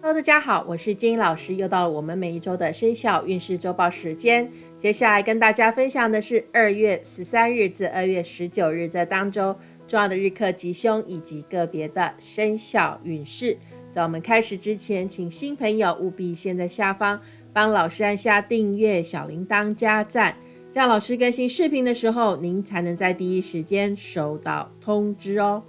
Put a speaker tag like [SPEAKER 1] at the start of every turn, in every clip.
[SPEAKER 1] Hello，大家好，我是金老师，又到了我们每一周的生肖运势周报时间。接下来跟大家分享的是二月十三日至二月十九日这当周重要的日课吉凶以及个别的生肖运势。在我们开始之前，请新朋友务必先在下方帮老师按下订阅、小铃铛加赞，这样老师更新视频的时候，您才能在第一时间收到通知哦。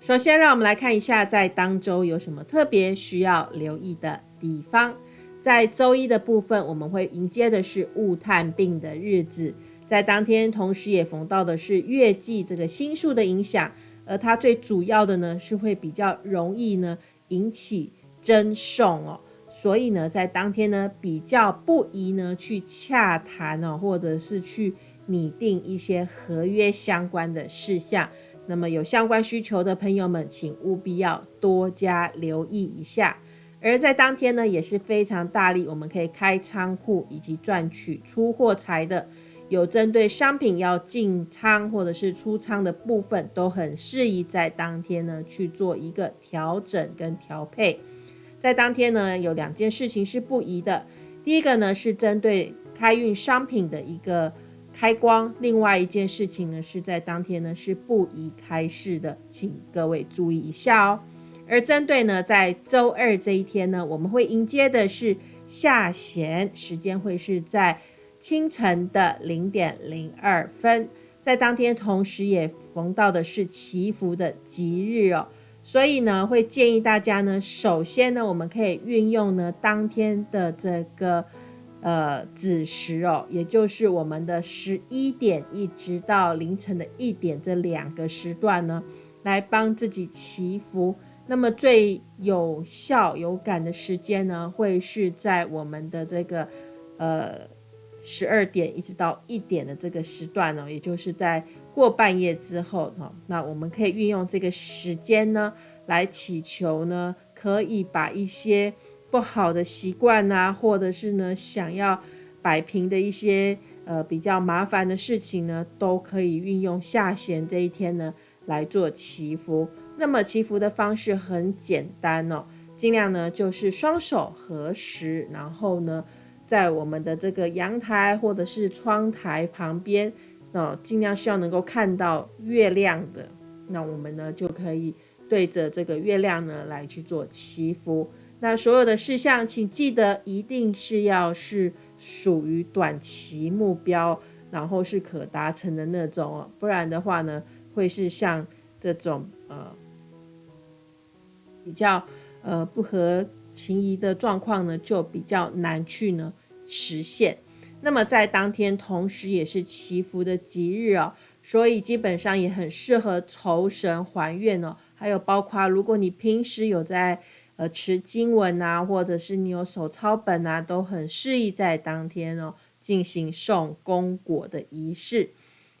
[SPEAKER 1] 首先，让我们来看一下在当周有什么特别需要留意的地方。在周一的部分，我们会迎接的是戊探病的日子，在当天同时也逢到的是月季这个星数的影响，而它最主要的呢是会比较容易呢引起争讼哦，所以呢在当天呢比较不宜呢去洽谈哦，或者是去拟定一些合约相关的事项。那么有相关需求的朋友们，请务必要多加留意一下。而在当天呢，也是非常大力，我们可以开仓库以及赚取出货财的。有针对商品要进仓或者是出仓的部分，都很适宜在当天呢去做一个调整跟调配。在当天呢，有两件事情是不宜的。第一个呢，是针对开运商品的一个。开光，另外一件事情呢，是在当天呢是不宜开市的，请各位注意一下哦。而针对呢，在周二这一天呢，我们会迎接的是下弦，时间会是在清晨的零点零二分，在当天同时也逢到的是祈福的吉日哦，所以呢，会建议大家呢，首先呢，我们可以运用呢当天的这个。呃，子时哦，也就是我们的十一点一直到凌晨的一点这两个时段呢，来帮自己祈福。那么最有效有感的时间呢，会是在我们的这个呃十二点一直到一点的这个时段呢，也就是在过半夜之后哈。那我们可以运用这个时间呢，来祈求呢，可以把一些。不好的习惯啊，或者是呢想要摆平的一些呃比较麻烦的事情呢，都可以运用下弦这一天呢来做祈福。那么祈福的方式很简单哦，尽量呢就是双手合十，然后呢在我们的这个阳台或者是窗台旁边，哦尽量是要能够看到月亮的，那我们呢就可以对着这个月亮呢来去做祈福。那所有的事项，请记得一定是要是属于短期目标，然后是可达成的那种哦，不然的话呢，会是像这种呃比较呃不合情宜的状况呢，就比较难去呢实现。那么在当天，同时也是祈福的吉日哦，所以基本上也很适合酬神还愿哦，还有包括如果你平时有在。呃，持经文啊，或者是你有手抄本啊，都很适宜在当天哦进行送功果的仪式。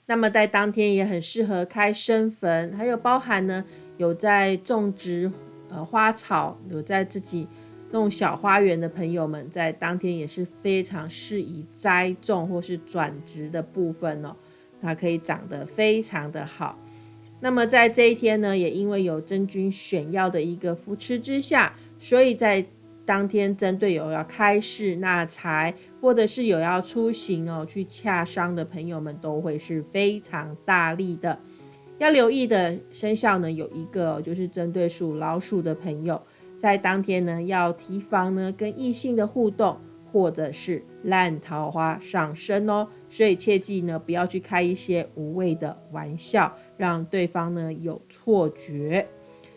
[SPEAKER 1] 那么在当天也很适合开生坟，还有包含呢有在种植呃花草，有在自己弄小花园的朋友们，在当天也是非常适宜栽种或是转植的部分哦，它可以长得非常的好。那么在这一天呢，也因为有真君选药的一个扶持之下，所以在当天针对有要开市纳财，或者是有要出行哦去洽商的朋友们，都会是非常大力的。要留意的生肖呢，有一个就是针对属老鼠的朋友，在当天呢要提防呢跟异性的互动。或者是烂桃花上升哦，所以切记呢，不要去开一些无谓的玩笑，让对方呢有错觉。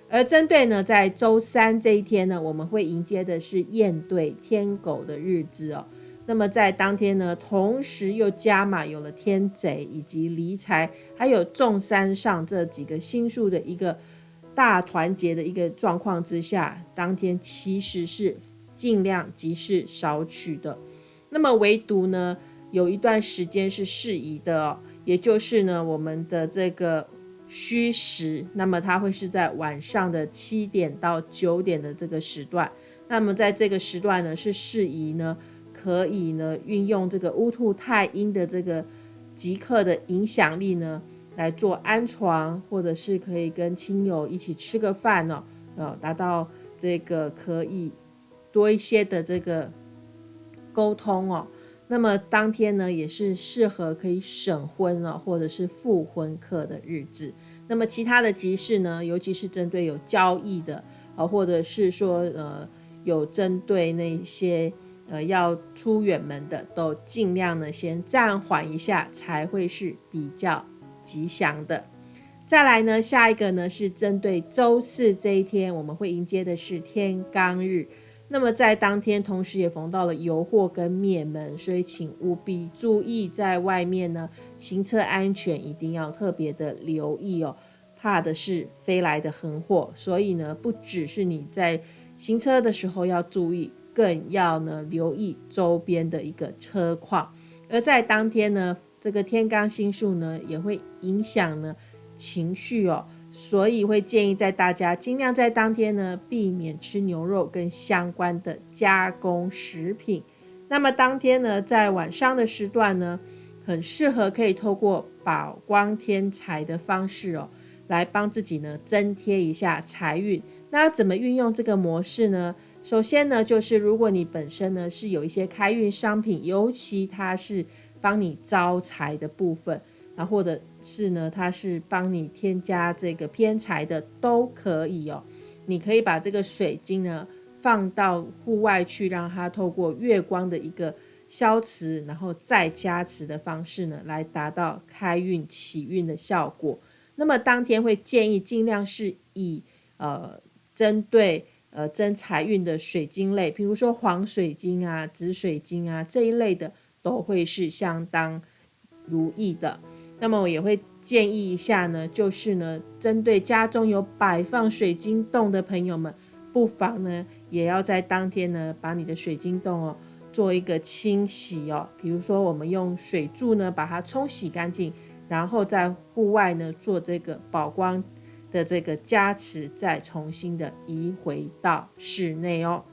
[SPEAKER 1] 而针对呢，在周三这一天呢，我们会迎接的是燕对天狗的日子哦。那么在当天呢，同时又加码有了天贼以及离财，还有众山上这几个星数的一个大团结的一个状况之下，当天其实是。尽量即是少取的，那么唯独呢，有一段时间是适宜的哦，也就是呢，我们的这个虚时，那么它会是在晚上的七点到九点的这个时段，那么在这个时段呢，是适宜呢，可以呢，运用这个乌兔太阴的这个即刻的影响力呢，来做安床，或者是可以跟亲友一起吃个饭呢，呃，达到这个可以。多一些的这个沟通哦。那么当天呢，也是适合可以省婚了，或者是复婚客的日子。那么其他的集市呢，尤其是针对有交易的啊，或者是说呃有针对那些呃要出远门的，都尽量呢先暂缓一下，才会是比较吉祥的。再来呢，下一个呢是针对周四这一天，我们会迎接的是天罡日。那么在当天，同时也逢到了油祸跟灭门，所以请务必注意在外面呢行车安全，一定要特别的留意哦。怕的是飞来的横祸，所以呢，不只是你在行车的时候要注意，更要呢留意周边的一个车况。而在当天呢，这个天罡星数呢也会影响呢情绪哦。所以会建议在大家尽量在当天呢避免吃牛肉跟相关的加工食品。那么当天呢在晚上的时段呢，很适合可以透过宝光添财的方式哦，来帮自己呢增添一下财运。那怎么运用这个模式呢？首先呢就是如果你本身呢是有一些开运商品，尤其它是帮你招财的部分。或者是呢，它是帮你添加这个偏财的，都可以哦。你可以把这个水晶呢放到户外去，让它透过月光的一个消磁，然后再加持的方式呢，来达到开运起运的效果。那么当天会建议尽量是以呃针对呃增财运的水晶类，比如说黄水晶啊、紫水晶啊这一类的，都会是相当如意的。那么我也会建议一下呢，就是呢，针对家中有摆放水晶洞的朋友们，不妨呢，也要在当天呢，把你的水晶洞哦，做一个清洗哦。比如说，我们用水柱呢，把它冲洗干净，然后在户外呢，做这个宝光的这个加持，再重新的移回到室内哦。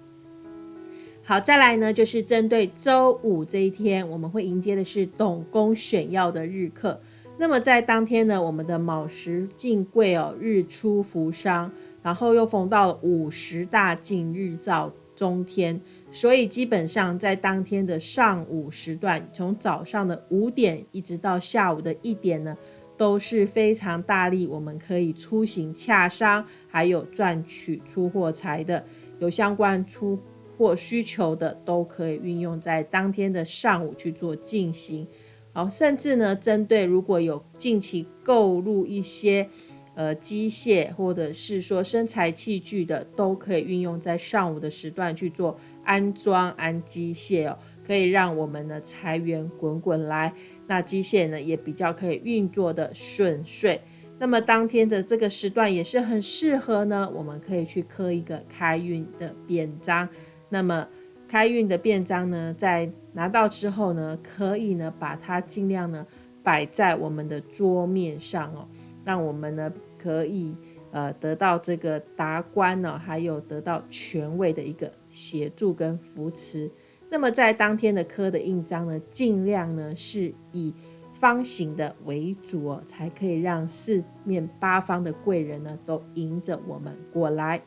[SPEAKER 1] 好，再来呢，就是针对周五这一天，我们会迎接的是董公选曜的日课。那么在当天呢，我们的卯时进贵哦，日出扶商，然后又逢到了午时大进日照中天，所以基本上在当天的上午时段，从早上的五点一直到下午的一点呢，都是非常大力，我们可以出行洽商，还有赚取出货财的，有相关出货需求的，都可以运用在当天的上午去做进行。好，甚至呢，针对如果有近期购入一些呃机械或者是说生材器具的，都可以运用在上午的时段去做安装安机械哦，可以让我们的财源滚滚来。那机械呢也比较可以运作的顺遂。那么当天的这个时段也是很适合呢，我们可以去刻一个开运的匾章。那么开运的便章呢，在拿到之后呢，可以呢把它尽量呢摆在我们的桌面上哦，让我们呢可以呃得到这个达官呢，还有得到权位的一个协助跟扶持。那么在当天的刻的印章呢，尽量呢是以方形的为主哦，才可以让四面八方的贵人呢都迎着我们过来。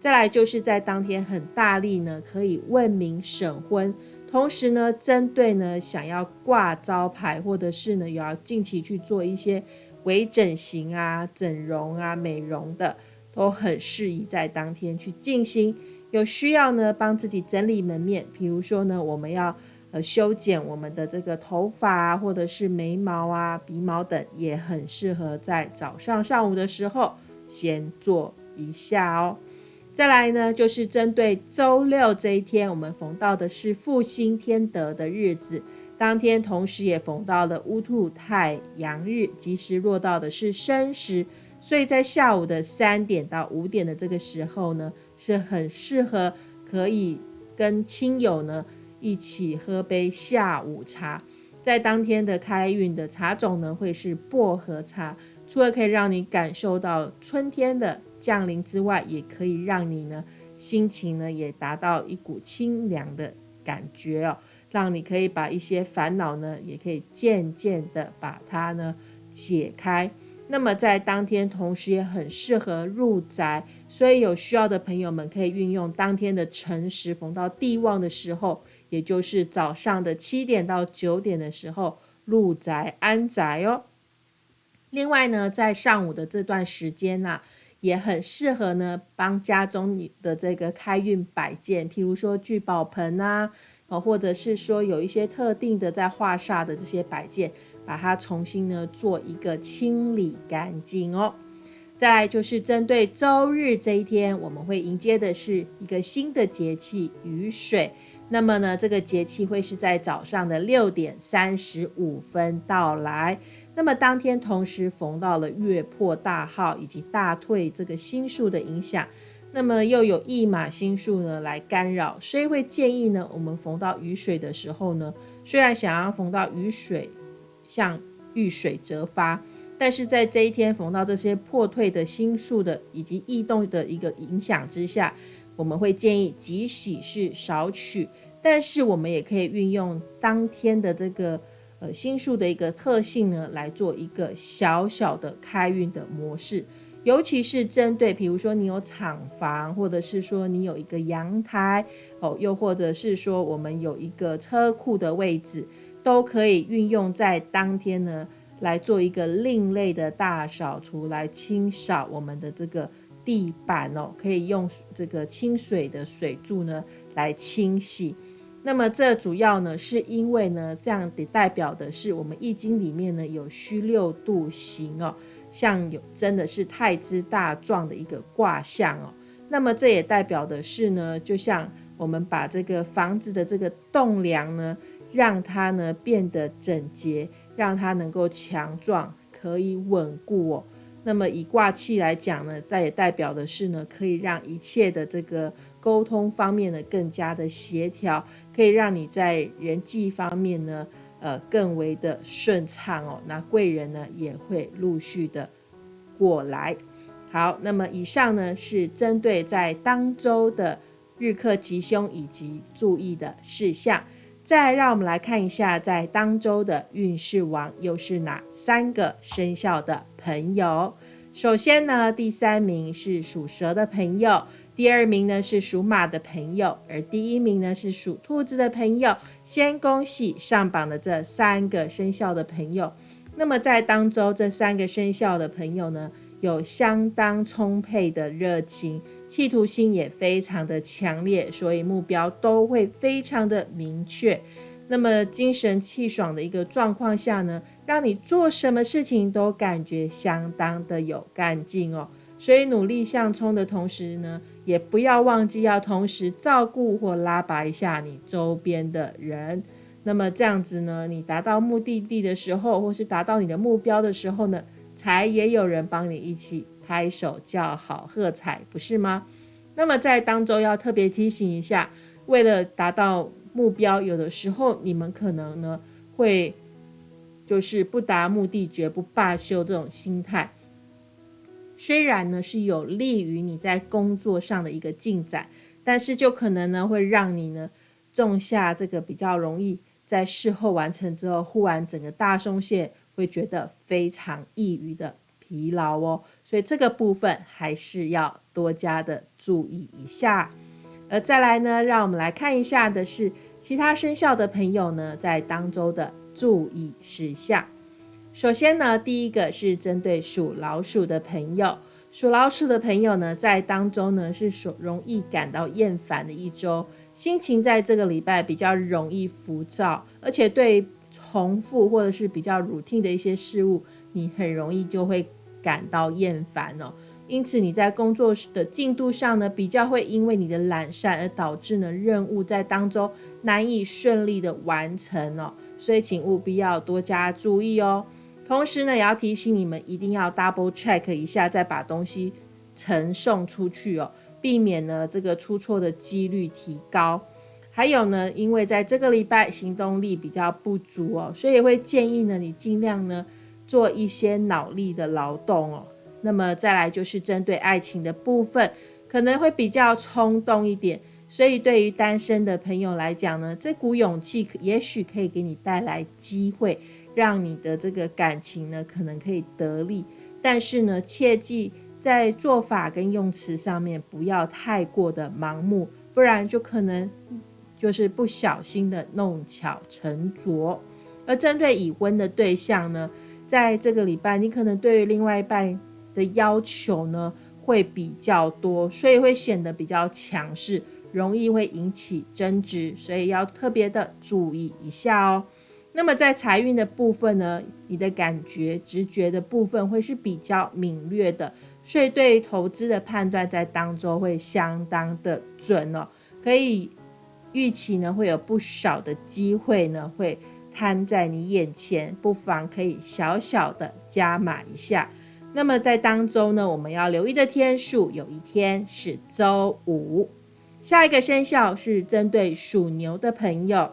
[SPEAKER 1] 再来就是在当天很大力呢，可以问名审婚，同时呢，针对呢想要挂招牌或者是呢有要近期去做一些微整形啊、整容啊、美容的，都很适宜在当天去进行。有需要呢帮自己整理门面，比如说呢我们要呃修剪我们的这个头发啊，或者是眉毛啊、鼻毛等，也很适合在早上上午的时候先做一下哦。再来呢，就是针对周六这一天，我们逢到的是复兴天德的日子，当天同时也逢到了乌兔太阳日，吉时落到的是申时，所以在下午的三点到五点的这个时候呢，是很适合可以跟亲友呢一起喝杯下午茶。在当天的开运的茶种呢，会是薄荷茶，除了可以让你感受到春天的。降临之外，也可以让你呢心情呢也达到一股清凉的感觉哦，让你可以把一些烦恼呢，也可以渐渐的把它呢解开。那么在当天同时也很适合入宅，所以有需要的朋友们可以运用当天的辰时逢到地旺的时候，也就是早上的七点到九点的时候入宅安宅哦。另外呢，在上午的这段时间呐，也很适合呢帮家中的这个开运摆件，譬如说聚宝盆啊，哦，或者是说有一些特定的在画煞的这些摆件。把它重新呢做一个清理干净哦。再来就是针对周日这一天，我们会迎接的是一个新的节气雨水。那么呢，这个节气会是在早上的六点三十五分到来。那么当天同时逢到了月破大号以及大退这个星数的影响，那么又有一马星数呢来干扰，所以会建议呢，我们逢到雨水的时候呢，虽然想要逢到雨水。像遇水则发，但是在这一天逢到这些破退的星数的以及异动的一个影响之下，我们会建议即使是少取，但是我们也可以运用当天的这个呃星数的一个特性呢，来做一个小小的开运的模式，尤其是针对比如说你有厂房，或者是说你有一个阳台哦，又或者是说我们有一个车库的位置。都可以运用在当天呢，来做一个另类的大扫除，来清扫我们的这个地板哦。可以用这个清水的水柱呢来清洗。那么这主要呢是因为呢，这样得代表的是我们易经里面呢有虚六度行哦，像有真的是太之大壮的一个卦象哦。那么这也代表的是呢，就像我们把这个房子的这个栋梁呢。让它呢变得整洁，让它能够强壮，可以稳固哦。那么以卦气来讲呢，这也代表的是呢，可以让一切的这个沟通方面呢更加的协调，可以让你在人际方面呢，呃，更为的顺畅哦。那贵人呢也会陆续的过来。好，那么以上呢是针对在当周的日课吉凶以及注意的事项。再让我们来看一下，在当周的运势王又是哪三个生肖的朋友？首先呢，第三名是属蛇的朋友，第二名呢是属马的朋友，而第一名呢是属兔子的朋友。先恭喜上榜的这三个生肖的朋友。那么在当周这三个生肖的朋友呢？有相当充沛的热情，企图心也非常的强烈，所以目标都会非常的明确。那么精神气爽的一个状况下呢，让你做什么事情都感觉相当的有干劲哦。所以努力向冲的同时呢，也不要忘记要同时照顾或拉拔一下你周边的人。那么这样子呢，你达到目的地的时候，或是达到你的目标的时候呢？才也有人帮你一起拍手叫好喝彩，不是吗？那么在当中要特别提醒一下，为了达到目标，有的时候你们可能呢会就是不达目的绝不罢休这种心态，虽然呢是有利于你在工作上的一个进展，但是就可能呢会让你呢种下这个比较容易在事后完成之后，忽然整个大松懈。会觉得非常易于的疲劳哦，所以这个部分还是要多加的注意一下。而再来呢，让我们来看一下的是其他生肖的朋友呢，在当周的注意事项。首先呢，第一个是针对属老鼠的朋友，属老鼠的朋友呢，在当中呢是属容易感到厌烦的一周，心情在这个礼拜比较容易浮躁，而且对。重复或者是比较 routine 的一些事物，你很容易就会感到厌烦哦。因此你在工作的进度上呢，比较会因为你的懒散而导致呢任务在当中难以顺利的完成哦。所以请务必要多加注意哦。同时呢，也要提醒你们一定要 double check 一下，再把东西呈送出去哦，避免呢这个出错的几率提高。还有呢，因为在这个礼拜行动力比较不足哦，所以会建议呢你尽量呢做一些脑力的劳动哦。那么再来就是针对爱情的部分，可能会比较冲动一点，所以对于单身的朋友来讲呢，这股勇气也许可以给你带来机会，让你的这个感情呢可能可以得力。但是呢，切记在做法跟用词上面不要太过的盲目，不然就可能就是不小心的弄巧成拙。而针对已婚的对象呢，在这个礼拜，你可能对于另外一半的要求呢会比较多，所以会显得比较强势，容易会引起争执，所以要特别的注意一下哦。那么在财运的部分呢，你的感觉、直觉的部分会是比较敏锐的，所以对投资的判断在当中会相当的准哦，可以预期呢会有不少的机会呢会摊在你眼前，不妨可以小小的加码一下。那么在当中呢，我们要留意的天数，有一天是周五。下一个生肖是针对属牛的朋友。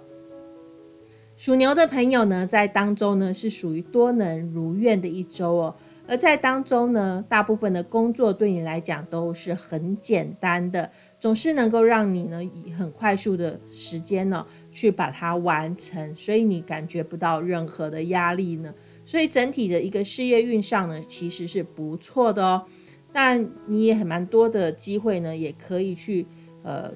[SPEAKER 1] 属牛的朋友呢，在当中呢是属于多能如愿的一周哦。而在当中呢，大部分的工作对你来讲都是很简单的，总是能够让你呢以很快速的时间呢去把它完成，所以你感觉不到任何的压力呢。所以整体的一个事业运上呢，其实是不错的哦。但你也很蛮多的机会呢，也可以去呃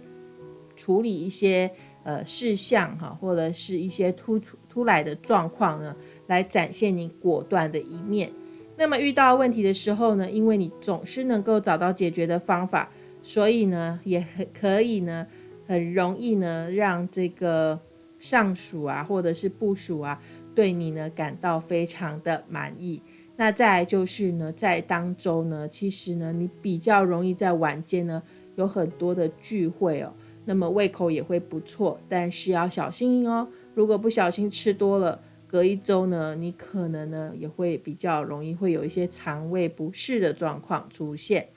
[SPEAKER 1] 处理一些。呃，事项哈，或者是一些突突突来的状况呢，来展现你果断的一面。那么遇到问题的时候呢，因为你总是能够找到解决的方法，所以呢，也很可以呢，很容易呢，让这个上属啊，或者是部属啊，对你呢感到非常的满意。那再就是呢，在当中呢，其实呢，你比较容易在晚间呢，有很多的聚会哦。那么胃口也会不错，但是要小心哦。如果不小心吃多了，隔一周呢，你可能呢也会比较容易会有一些肠胃不适的状况出现。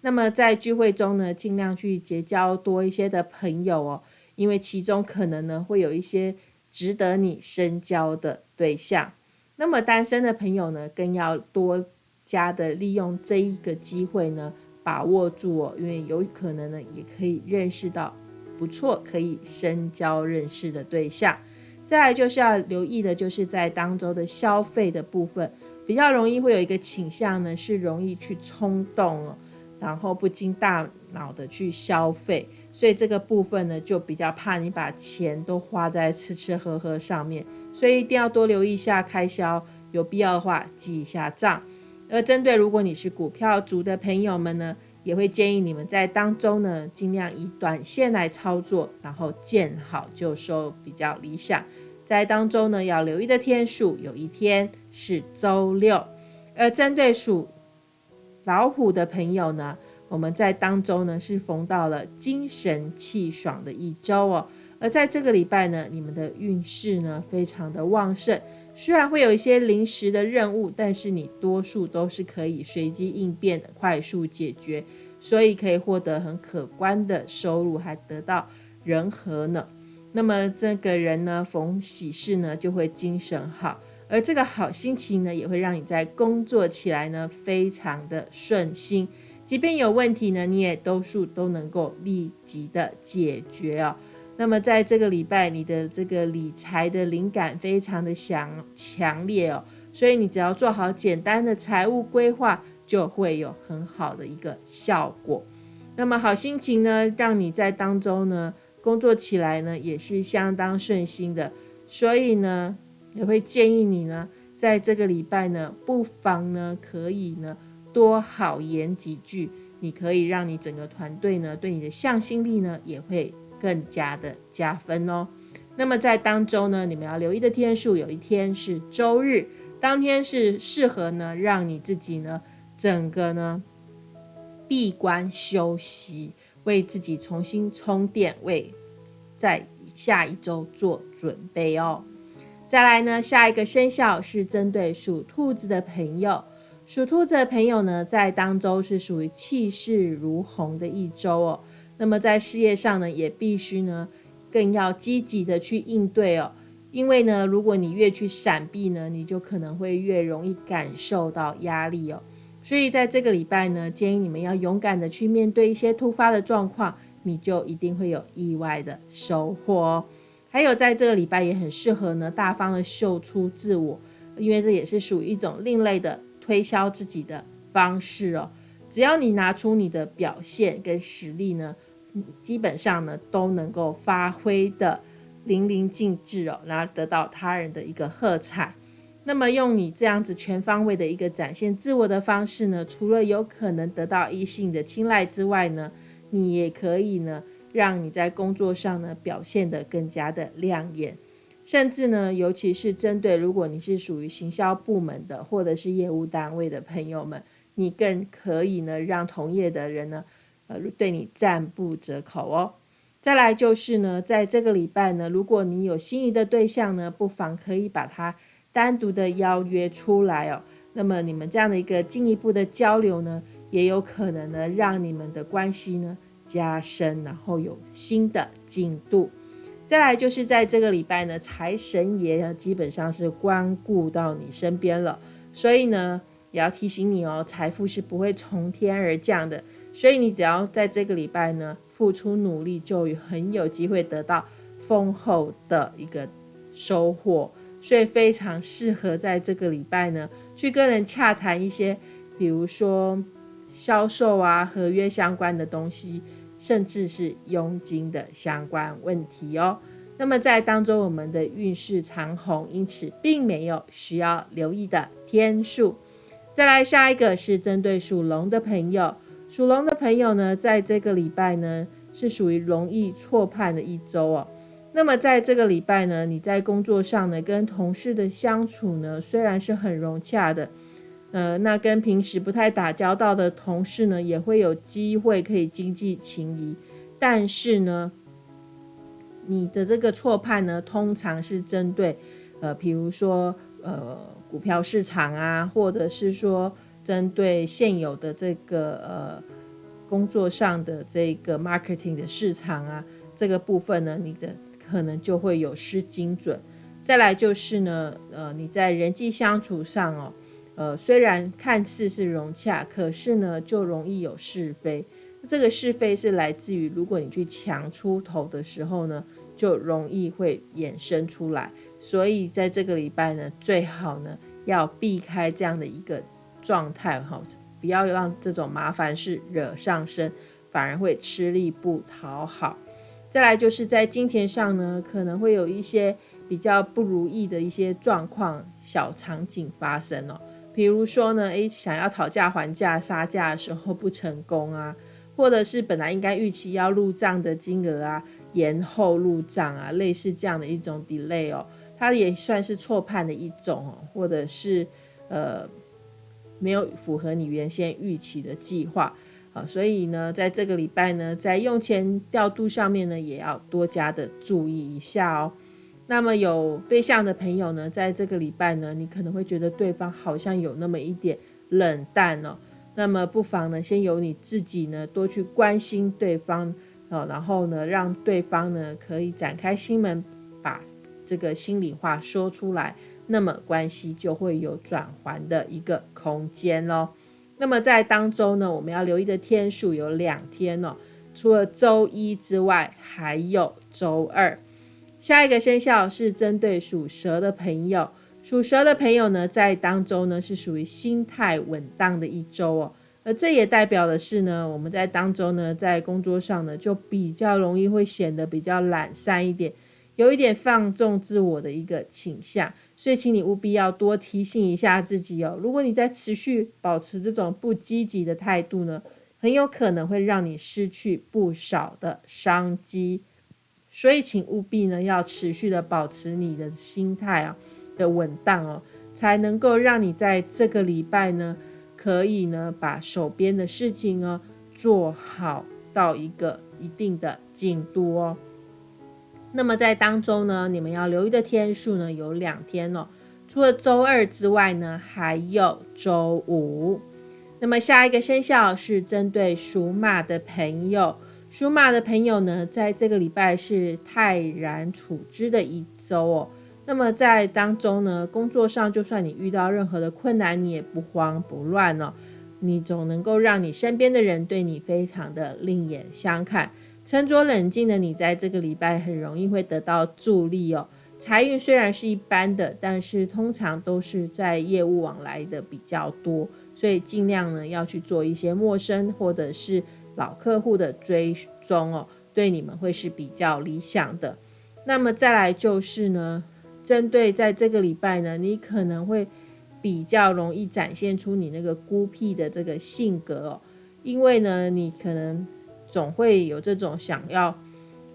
[SPEAKER 1] 那么在聚会中呢，尽量去结交多一些的朋友哦，因为其中可能呢会有一些值得你深交的对象。那么单身的朋友呢，更要多加的利用这一个机会呢，把握住哦，因为有可能呢也可以认识到。不错，可以深交认识的对象。再来就是要留意的，就是在当周的消费的部分，比较容易会有一个倾向呢，是容易去冲动哦，然后不经大脑的去消费，所以这个部分呢，就比较怕你把钱都花在吃吃喝喝上面，所以一定要多留意一下开销，有必要的话记一下账。而针对如果你是股票族的朋友们呢？也会建议你们在当中呢，尽量以短线来操作，然后见好就收比较理想。在当中呢，要留意的天数，有一天是周六。而针对属老虎的朋友呢，我们在当中呢是逢到了精神气爽的一周哦。而在这个礼拜呢，你们的运势呢非常的旺盛。虽然会有一些临时的任务，但是你多数都是可以随机应变的，快速解决，所以可以获得很可观的收入，还得到人和呢。那么这个人呢，逢喜事呢就会精神好，而这个好心情呢，也会让你在工作起来呢非常的顺心，即便有问题呢，你也多数都能够立即的解决哦。那么在这个礼拜，你的这个理财的灵感非常的强强烈哦，所以你只要做好简单的财务规划，就会有很好的一个效果。那么好心情呢，让你在当中呢工作起来呢也是相当顺心的，所以呢也会建议你呢在这个礼拜呢，不妨呢可以呢多好言几句，你可以让你整个团队呢对你的向心力呢也会。更加的加分哦。那么在当周呢，你们要留意的天数，有一天是周日，当天是适合呢，让你自己呢，整个呢闭关休息，为自己重新充电，为在下一周做准备哦。再来呢，下一个生肖是针对属兔子的朋友，属兔子的朋友呢，在当周是属于气势如虹的一周哦。那么在事业上呢，也必须呢，更要积极的去应对哦。因为呢，如果你越去闪避呢，你就可能会越容易感受到压力哦。所以在这个礼拜呢，建议你们要勇敢的去面对一些突发的状况，你就一定会有意外的收获哦。还有在这个礼拜也很适合呢，大方的秀出自我，因为这也是属于一种另类的。推销自己的方式哦。只要你拿出你的表现跟实力呢，基本上呢都能够发挥的淋漓尽致哦，然后得到他人的一个喝彩。那么用你这样子全方位的一个展现自我的方式呢，除了有可能得到异性的青睐之外呢，你也可以呢，让你在工作上呢表现得更加的亮眼，甚至呢，尤其是针对如果你是属于行销部门的或者是业务单位的朋友们，你更可以呢让同业的人呢，呃，对你赞不绝口哦。再来就是呢，在这个礼拜呢，如果你有心仪的对象呢，不妨可以把它。单独的邀约出来哦，那么你们这样的一个进一步的交流呢，也有可能呢让你们的关系呢加深，然后有新的进度。再来就是在这个礼拜呢，财神爷呢基本上是光顾到你身边了，所以呢也要提醒你哦，财富是不会从天而降的，所以你只要在这个礼拜呢付出努力，就很有机会得到丰厚的一个收获。所以非常适合在这个礼拜呢，去跟人洽谈一些，比如说销售啊、合约相关的东西，甚至是佣金的相关问题哦。那么在当中，我们的运势长虹，因此并没有需要留意的天数。再来下一个是针对属龙的朋友，属龙的朋友呢，在这个礼拜呢，是属于容易错判的一周哦。那么在这个礼拜呢，你在工作上呢，跟同事的相处呢，虽然是很融洽的，呃，那跟平时不太打交道的同事呢，也会有机会可以经济情谊，但是呢，你的这个错判呢，通常是针对，呃，比如说呃股票市场啊，或者是说针对现有的这个呃工作上的这个 marketing 的市场啊，这个部分呢，你的。可能就会有失精准。再来就是呢，呃，你在人际相处上哦，呃，虽然看似是融洽，可是呢，就容易有是非。这个是非是来自于，如果你去抢出头的时候呢，就容易会衍生出来。所以在这个礼拜呢，最好呢要避开这样的一个状态哈，不要让这种麻烦事惹上身，反而会吃力不讨好。再来就是在金钱上呢，可能会有一些比较不如意的一些状况、小场景发生哦。比如说呢，诶，想要讨价还价、杀价的时候不成功啊，或者是本来应该预期要入账的金额啊，延后入账啊，类似这样的一种 delay 哦，它也算是错判的一种哦，或者是呃没有符合你原先预期的计划啊。所以呢，在这个礼拜呢，在用钱调度上面呢，也要多加的注意一下哦。那么有对象的朋友呢，在这个礼拜呢，你可能会觉得对方好像有那么一点冷淡哦。那么不妨呢，先由你自己呢，多去关心对方哦，然后呢，让对方呢可以展开心门，把这个心里话说出来，那么关系就会有转还的一个空间哦。那么在当周呢，我们要留意的天数有两天哦，除了周一之外，还有周二。下一个生肖是针对属蛇的朋友，属蛇的朋友呢，在当周呢是属于心态稳当的一周哦，而这也代表的是呢，我们在当周呢，在工作上呢，就比较容易会显得比较懒散一点。有一点放纵自我的一个倾向，所以请你务必要多提醒一下自己哦。如果你在持续保持这种不积极的态度呢，很有可能会让你失去不少的商机。所以请务必呢要持续的保持你的心态啊的稳当哦，才能够让你在这个礼拜呢，可以呢把手边的事情呢做好到一个一定的进度哦。那么在当中呢，你们要留意的天数呢有两天哦，除了周二之外呢，还有周五。那么下一个生肖是针对属马的朋友，属马的朋友呢，在这个礼拜是泰然处之的一周哦。那么在当中呢，工作上就算你遇到任何的困难，你也不慌不乱哦，你总能够让你身边的人对你非常的另眼相看。沉着冷静的你，在这个礼拜很容易会得到助力哦。财运虽然是一般的，但是通常都是在业务往来的比较多，所以尽量呢要去做一些陌生或者是老客户的追踪哦，对你们会是比较理想的。那么再来就是呢，针对在这个礼拜呢，你可能会比较容易展现出你那个孤僻的这个性格哦，因为呢，你可能总会有这种想要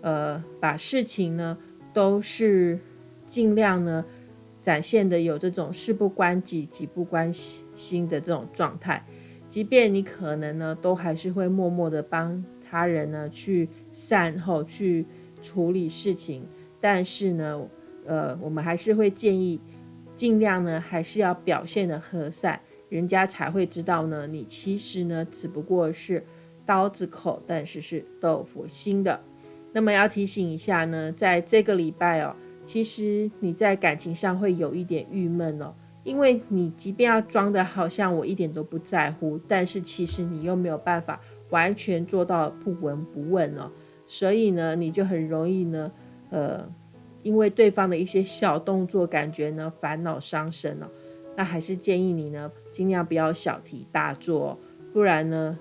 [SPEAKER 1] 呃把事情呢都是。尽量呢，展现的有这种事不关己、己不关心的这种状态，即便你可能呢，都还是会默默的帮他人呢去善后、去处理事情，但是呢，呃，我们还是会建议，尽量呢，还是要表现的和善，人家才会知道呢，你其实呢，只不过是刀子口，但是是豆腐心的。那么要提醒一下呢，在这个礼拜哦。其实你在感情上会有一点郁闷哦，因为你即便要装的好像我一点都不在乎，但是其实你又没有办法完全做到不闻不问哦，所以呢，你就很容易呢，呃，因为对方的一些小动作，感觉呢烦恼伤身哦。那还是建议你呢，尽量不要小题大做，不然呢，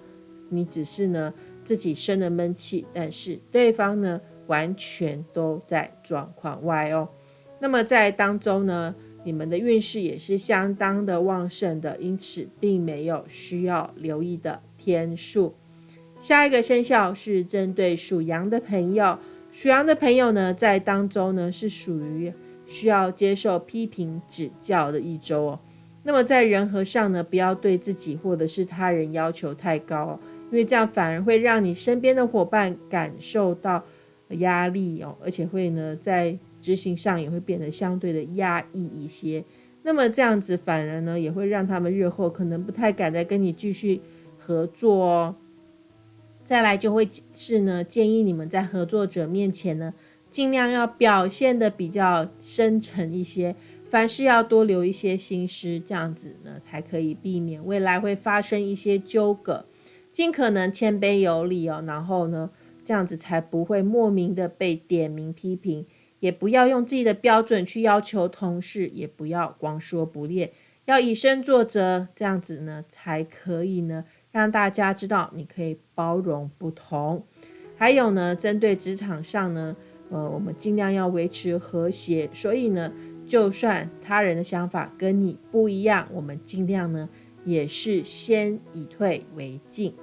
[SPEAKER 1] 你只是呢自己生了闷气，但是对方呢。完全都在状况外哦。那么在当中呢，你们的运势也是相当的旺盛的，因此并没有需要留意的天数。下一个生肖是针对属羊的朋友，属羊的朋友呢，在当中呢是属于需要接受批评指教的一周哦。那么在人和上呢，不要对自己或者是他人要求太高哦，因为这样反而会让你身边的伙伴感受到。压力哦，而且会呢，在执行上也会变得相对的压抑一些。那么这样子反而呢，也会让他们日后可能不太敢再跟你继续合作哦。再来就会是呢，建议你们在合作者面前呢，尽量要表现的比较深沉一些，凡事要多留一些心思，这样子呢，才可以避免未来会发生一些纠葛。尽可能谦卑有礼哦，然后呢。这样子才不会莫名的被点名批评，也不要用自己的标准去要求同事，也不要光说不练，要以身作则，这样子呢才可以呢让大家知道你可以包容不同。还有呢，针对职场上呢，呃，我们尽量要维持和谐，所以呢，就算他人的想法跟你不一样，我们尽量呢也是先以退为进。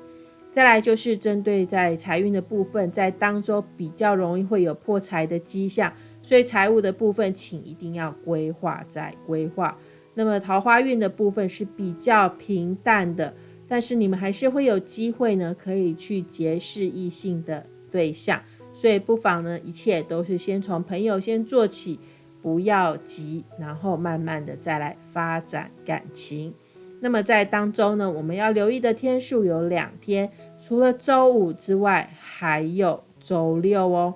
[SPEAKER 1] 再来就是针对在财运的部分，在当中比较容易会有破财的迹象，所以财务的部分请一定要规划再规划。那么桃花运的部分是比较平淡的，但是你们还是会有机会呢，可以去结识异性的对象，所以不妨呢，一切都是先从朋友先做起，不要急，然后慢慢的再来发展感情。那么在当周呢，我们要留意的天数有两天，除了周五之外，还有周六哦。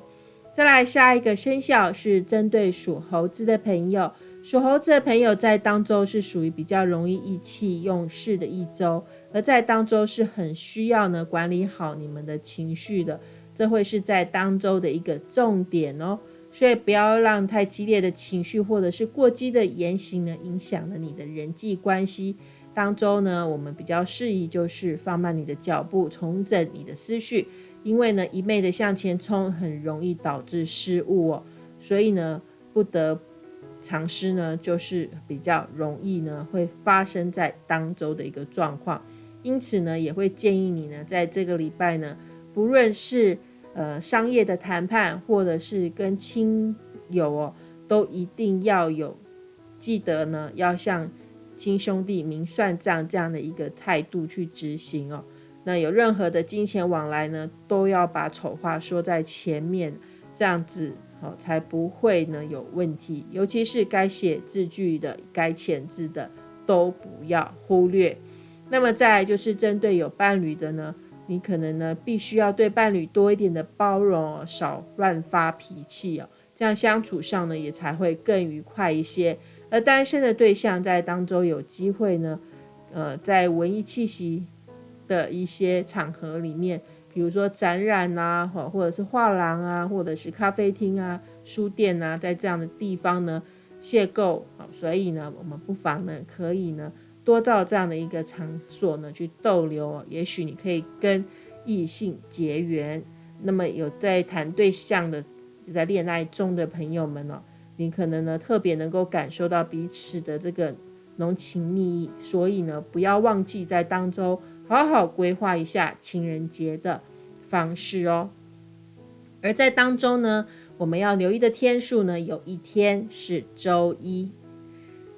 [SPEAKER 1] 再来下一个生肖是针对属猴子的朋友，属猴子的朋友在当周是属于比较容易意气用事的一周，而在当周是很需要呢管理好你们的情绪的，这会是在当周的一个重点哦。所以不要让太激烈的情绪或者是过激的言行呢，影响了你的人际关系。当中呢，我们比较适宜就是放慢你的脚步，重整你的思绪，因为呢，一昧的向前冲很容易导致失误哦，所以呢，不得尝试呢，就是比较容易呢，会发生在当周的一个状况，因此呢，也会建议你呢，在这个礼拜呢，不论是呃商业的谈判，或者是跟亲友哦，都一定要有记得呢，要向。亲兄弟明算账这样的一个态度去执行哦，那有任何的金钱往来呢，都要把丑话说在前面，这样子好才不会呢有问题。尤其是该写字句的、该签字的，都不要忽略。那么再就是针对有伴侣的呢，你可能呢必须要对伴侣多一点的包容，少乱发脾气哦，这样相处上呢也才会更愉快一些。而单身的对象在当中有机会呢，呃，在文艺气息的一些场合里面，比如说展览啊，或或者是画廊啊，或者是咖啡厅啊、书店啊，在这样的地方呢邂逅啊，所以呢，我们不妨呢可以呢多到这样的一个场所呢去逗留，也许你可以跟异性结缘。那么有在谈对象的，在恋爱中的朋友们哦，你可能呢特别能够感受到彼此的这个浓情蜜意，所以呢不要忘记在当中。好好规划一下情人节的方式哦。而在当中呢，我们要留意的天数呢，有一天是周一。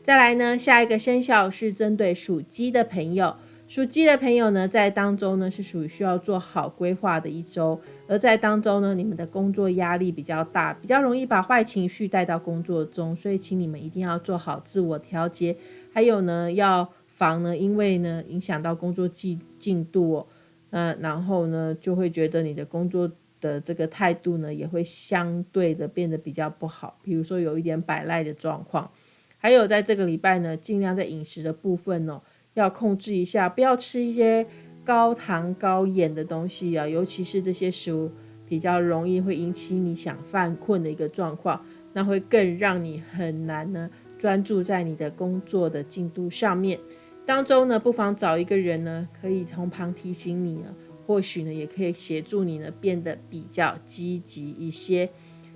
[SPEAKER 1] 再来呢，下一个生肖是针对属鸡的朋友。属鸡的朋友呢，在当中呢是属于需要做好规划的一周。而在当中呢，你们的工作压力比较大，比较容易把坏情绪带到工作中，所以请你们一定要做好自我调节。还有呢，要。防呢，因为呢影响到工作进进度哦，嗯，然后呢就会觉得你的工作的这个态度呢也会相对的变得比较不好，比如说有一点摆赖的状况，还有在这个礼拜呢，尽量在饮食的部分哦要控制一下，不要吃一些高糖高盐的东西啊，尤其是这些食物比较容易会引起你想犯困的一个状况，那会更让你很难呢专注在你的工作的进度上面。当中呢，不妨找一个人呢，可以从旁提醒你呢，或许呢，也可以协助你呢，变得比较积极一些。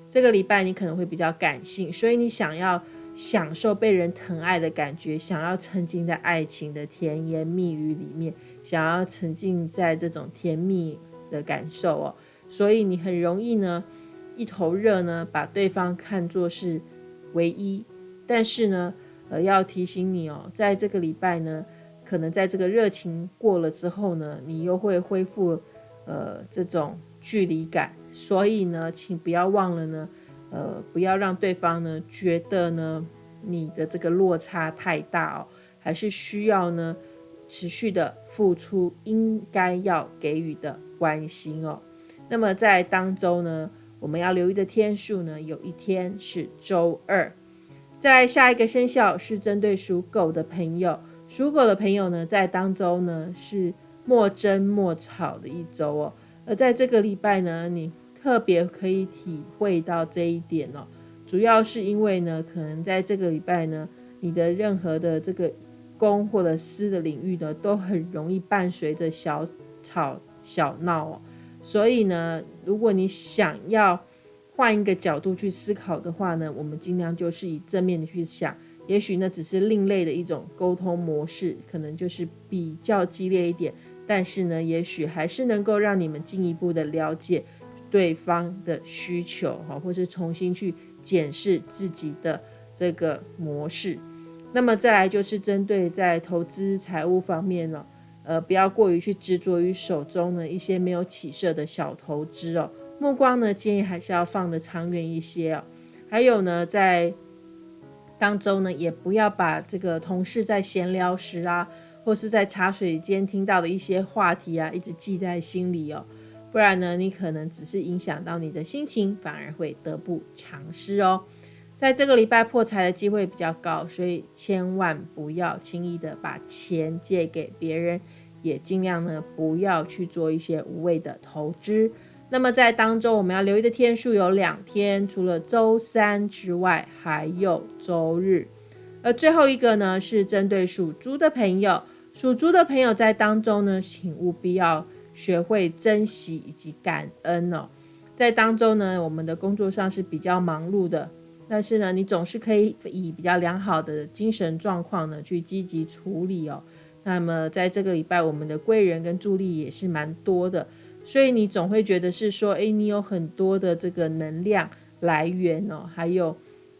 [SPEAKER 1] 这个礼拜你可能会比较感性，所以你想要享受被人疼爱的感觉，想要沉浸在爱情的甜言蜜语里面，想要沉浸在这种甜蜜的感受哦，所以你很容易呢，一头热呢，把对方看作是唯一，但是呢。呃，要提醒你哦，在这个礼拜呢，可能在这个热情过了之后呢，你又会恢复呃这种距离感，所以呢，请不要忘了呢，呃，不要让对方呢觉得呢你的这个落差太大哦，还是需要呢持续的付出应该要给予的关心哦。那么在当周呢，我们要留意的天数呢，有一天是周二。在下一个生肖是针对属狗的朋友，属狗的朋友呢，在当周呢是莫争莫吵的一周哦。而在这个礼拜呢，你特别可以体会到这一点哦。主要是因为呢，可能在这个礼拜呢，你的任何的这个公或者私的领域呢，都很容易伴随着小吵小闹哦。所以呢，如果你想要，换一个角度去思考的话呢，我们尽量就是以正面的去想，也许呢只是另类的一种沟通模式，可能就是比较激烈一点，但是呢，也许还是能够让你们进一步的了解对方的需求哈，或是重新去检视自己的这个模式。那么再来就是针对在投资财务方面呢，呃，不要过于去执着于手中的一些没有起色的小投资哦。目光呢，建议还是要放的长远一些哦。还有呢，在当中呢，也不要把这个同事在闲聊时啊，或是在茶水间听到的一些话题啊，一直记在心里哦。不然呢，你可能只是影响到你的心情，反而会得不偿失哦。在这个礼拜破财的机会比较高，所以千万不要轻易的把钱借给别人，也尽量呢不要去做一些无谓的投资。那么在当中，我们要留意的天数有两天，除了周三之外，还有周日。而最后一个呢，是针对属猪的朋友。属猪的朋友在当中呢，请务必要学会珍惜以及感恩哦。在当中呢，我们的工作上是比较忙碌的，但是呢，你总是可以以比较良好的精神状况呢，去积极处理哦。那么在这个礼拜，我们的贵人跟助力也是蛮多的。所以你总会觉得是说，哎，你有很多的这个能量来源哦，还有，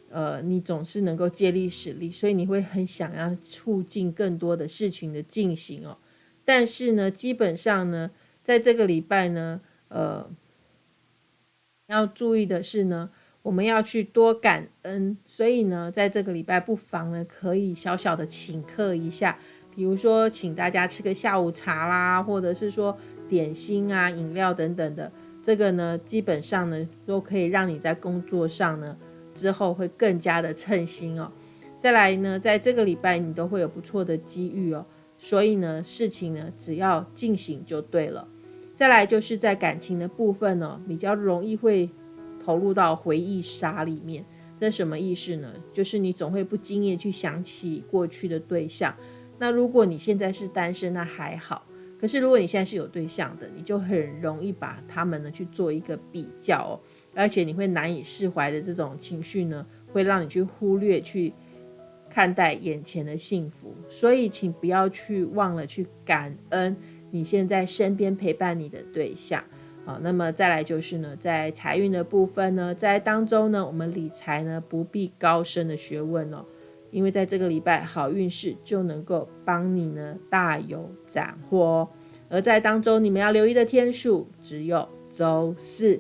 [SPEAKER 1] 呃，你总是能够借力使力，所以你会很想要促进更多的事情的进行哦。但是呢，基本上呢，在这个礼拜呢，呃，要注意的是呢，我们要去多感恩，所以呢，在这个礼拜不妨呢，可以小小的请客一下，比如说请大家吃个下午茶啦，或者是说。点心啊、饮料等等的，这个呢，基本上呢，都可以让你在工作上呢之后会更加的称心哦。再来呢，在这个礼拜你都会有不错的机遇哦。所以呢，事情呢只要进行就对了。再来就是在感情的部分呢，比较容易会投入到回忆杀里面。这什么意思呢？就是你总会不经意去想起过去的对象。那如果你现在是单身，那还好。可是如果你现在是有对象的，你就很容易把他们呢去做一个比较哦，而且你会难以释怀的这种情绪呢，会让你去忽略去看待眼前的幸福。所以，请不要去忘了去感恩。你现在身边陪伴你的对象，好，那么再来就是呢，在财运的部分呢，在当中呢，我们理财呢不必高深的学问哦，因为在这个礼拜好运势就能够帮你呢大有斩获哦。而在当中你们要留意的天数只有周四。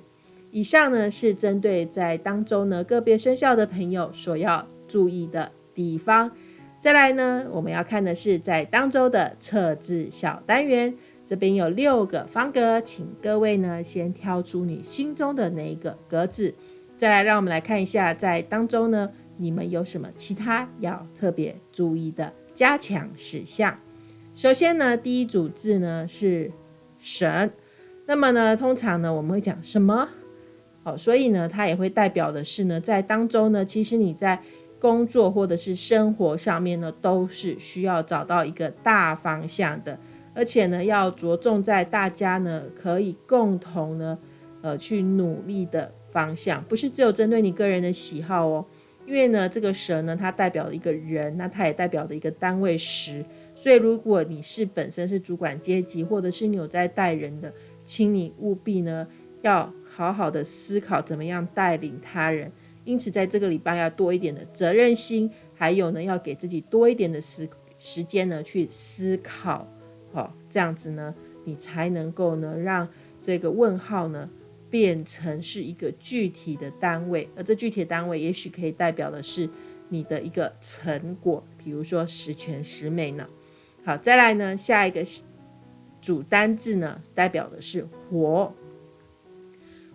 [SPEAKER 1] 以上呢是针对在当中呢个别生肖的朋友所要注意的地方。再来呢，我们要看的是在当周的测字小单元，这边有六个方格，请各位呢先挑出你心中的那一个格子。再来，让我们来看一下在当中呢，你们有什么其他要特别注意的加强事项。首先呢，第一组字呢是神，那么呢，通常呢我们会讲什么？好，所以呢，它也会代表的是呢，在当中呢，其实你在。工作或者是生活上面呢，都是需要找到一个大方向的，而且呢，要着重在大家呢可以共同呢，呃，去努力的方向，不是只有针对你个人的喜好哦。因为呢，这个蛇呢，它代表了一个人，那它也代表的一个单位时，所以如果你是本身是主管阶级，或者是你有在带人的，请你务必呢，要好好的思考怎么样带领他人。因此，在这个礼拜要多一点的责任心，还有呢，要给自己多一点的时时间呢，去思考，好，这样子呢，你才能够呢，让这个问号呢，变成是一个具体的单位，而这具体的单位，也许可以代表的是你的一个成果，比如说十全十美呢。好，再来呢，下一个主单字呢，代表的是活。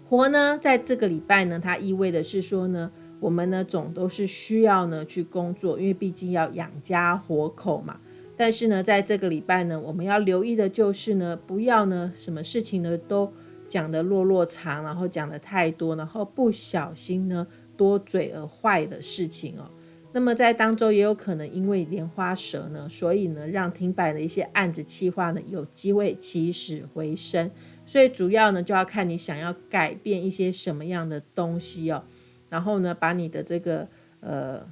[SPEAKER 1] 活呢，在这个礼拜呢，它意味的是说呢，我们呢总都是需要呢去工作，因为毕竟要养家活口嘛。但是呢，在这个礼拜呢，我们要留意的就是呢，不要呢什么事情呢都讲的落落长，然后讲的太多，然后不小心呢多嘴而坏的事情哦。那么在当中也有可能因为莲花蛇呢，所以呢让停摆的一些案子计划呢有机会起死回生。所以主要呢，就要看你想要改变一些什么样的东西哦，然后呢，把你的这个呃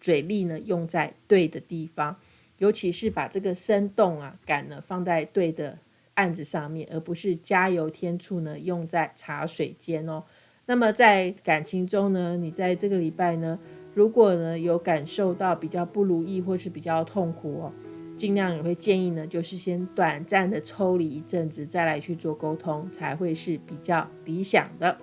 [SPEAKER 1] 嘴力呢用在对的地方，尤其是把这个生动啊感呢放在对的案子上面，而不是加油添醋呢用在茶水间哦。那么在感情中呢，你在这个礼拜呢，如果呢有感受到比较不如意或是比较痛苦哦。尽量也会建议呢，就是先短暂的抽离一阵子，再来去做沟通，才会是比较理想的。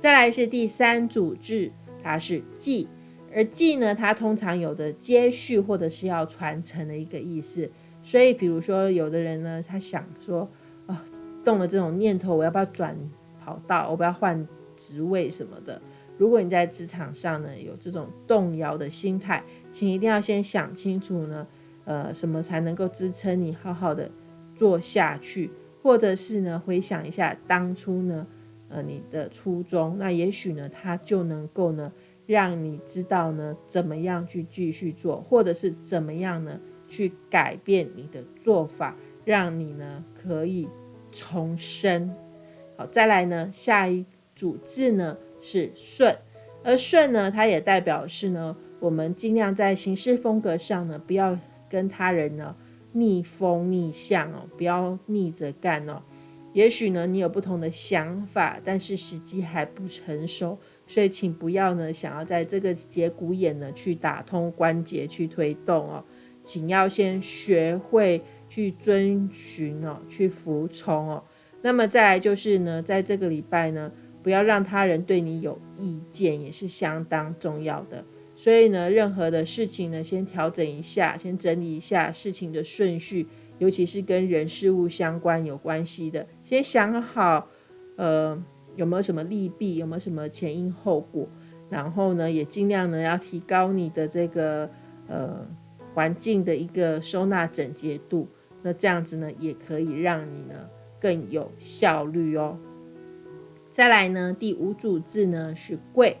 [SPEAKER 1] 再来是第三组字，它是继，而继呢，它通常有的接续或者是要传承的一个意思。所以，比如说有的人呢，他想说，啊，动了这种念头，我要不要转跑道，我不要换职位什么的。如果你在职场上呢有这种动摇的心态，请一定要先想清楚呢。呃，什么才能够支撑你好好的做下去？或者是呢，回想一下当初呢，呃，你的初衷，那也许呢，它就能够呢，让你知道呢，怎么样去继续做，或者是怎么样呢，去改变你的做法，让你呢可以重生。好，再来呢，下一组字呢是顺，而顺呢，它也代表是呢，我们尽量在行事风格上呢，不要。跟他人呢逆风逆向哦，不要逆着干哦。也许呢你有不同的想法，但是时机还不成熟，所以请不要呢想要在这个节骨眼呢去打通关节去推动哦。请要先学会去遵循哦，去服从哦。那么再来就是呢，在这个礼拜呢，不要让他人对你有意见，也是相当重要的。所以呢，任何的事情呢，先调整一下，先整理一下事情的顺序，尤其是跟人事物相关有关系的，先想好，呃，有没有什么利弊，有没有什么前因后果，然后呢，也尽量呢要提高你的这个呃环境的一个收纳整洁度，那这样子呢，也可以让你呢更有效率哦。再来呢，第五组字呢是贵，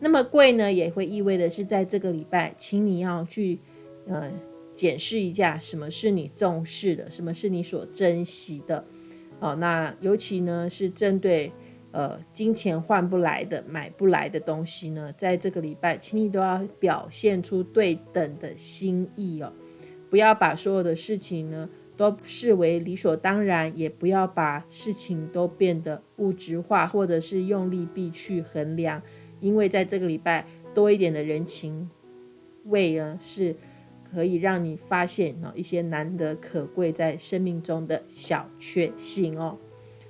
[SPEAKER 1] 那么贵呢也会意味的是在这个礼拜，请你要去呃检视一下什么是你重视的，什么是你所珍惜的。哦，那尤其呢是针对呃金钱换不来的、买不来的东西呢，在这个礼拜，请你都要表现出对等的心意哦，不要把所有的事情呢。都视为理所当然，也不要把事情都变得物质化，或者是用利弊去衡量。因为在这个礼拜多一点的人情味呢，是可以让你发现哦一些难得可贵在生命中的小确幸哦。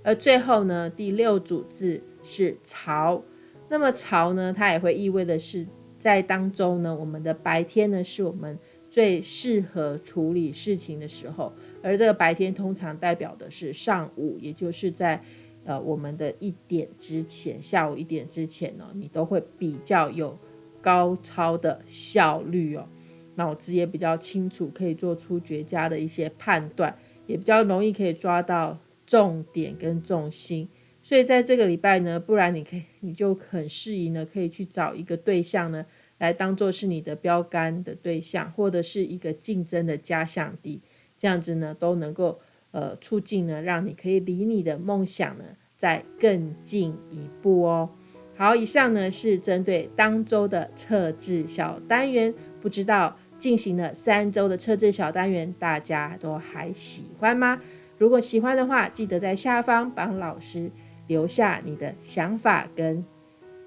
[SPEAKER 1] 而最后呢，第六组字是潮，那么潮呢，它也会意味的是在当中呢，我们的白天呢，是我们。最适合处理事情的时候，而这个白天通常代表的是上午，也就是在呃我们的一点之前，下午一点之前呢，你都会比较有高超的效率哦，脑子也比较清楚，可以做出绝佳的一些判断，也比较容易可以抓到重点跟重心。所以在这个礼拜呢，不然你可以你就很适宜呢，可以去找一个对象呢。来当做是你的标杆的对象，或者是一个竞争的假想敌，这样子呢都能够呃促进呢，让你可以离你的梦想呢再更进一步哦。好，以上呢是针对当周的测字小单元，不知道进行了三周的测字小单元，大家都还喜欢吗？如果喜欢的话，记得在下方帮老师留下你的想法跟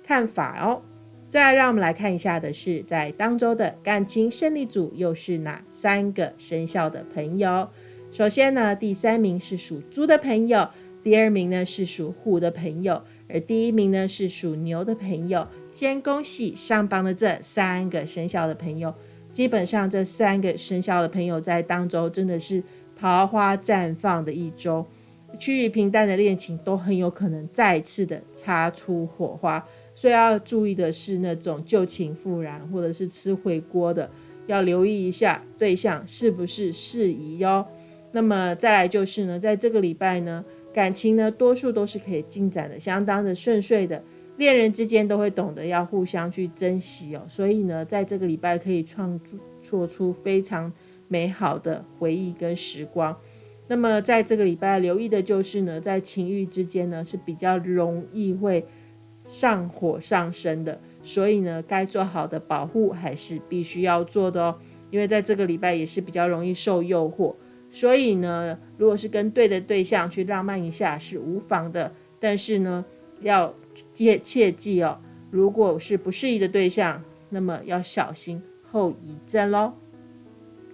[SPEAKER 1] 看法哦。再让我们来看一下的是，在当周的感情胜利组又是哪三个生肖的朋友？首先呢，第三名是属猪的朋友，第二名呢是属虎的朋友，而第一名呢是属牛的朋友。先恭喜上榜的这三个生肖的朋友。基本上这三个生肖的朋友在当周真的是桃花绽放的一周，趋于平淡的恋情都很有可能再次的擦出火花。所以要注意的是，那种旧情复燃或者是吃回锅的，要留意一下对象是不是适宜哟。那么再来就是呢，在这个礼拜呢，感情呢多数都是可以进展的相当的顺遂的，恋人之间都会懂得要互相去珍惜哦。所以呢，在这个礼拜可以创作出非常美好的回忆跟时光。那么在这个礼拜留意的就是呢，在情欲之间呢是比较容易会。上火上身的，所以呢，该做好的保护还是必须要做的哦。因为在这个礼拜也是比较容易受诱惑，所以呢，如果是跟对的对象去浪漫一下是无妨的。但是呢，要切切记哦，如果是不适宜的对象，那么要小心后遗症喽。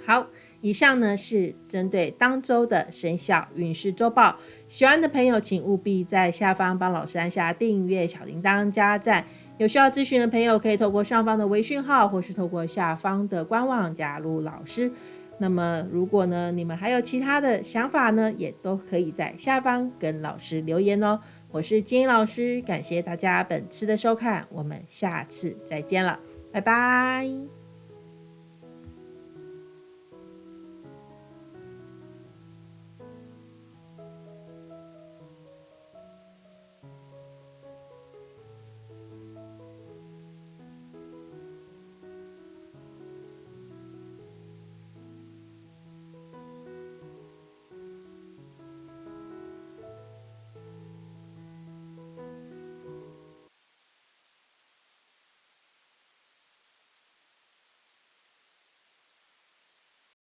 [SPEAKER 1] 好。以上呢是针对当周的生肖运势周报，喜欢的朋友请务必在下方帮老师按下订阅、小铃铛、加赞。有需要咨询的朋友可以透过上方的微讯号，或是透过下方的官网加入老师。那么如果呢你们还有其他的想法呢，也都可以在下方跟老师留言哦。我是金老师，感谢大家本次的收看，我们下次再见了，拜拜。